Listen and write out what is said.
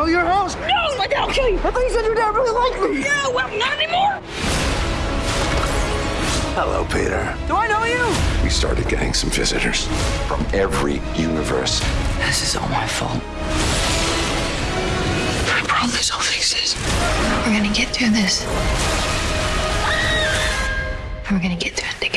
blow your house. No, my dad'll kill you. I thought you said your dad really liked me. No, well, not anymore. Hello, Peter. Do I know you? We started getting some visitors from every universe. This is all my fault. I promise I'll fix this. We're gonna get through this. We're gonna get through it together.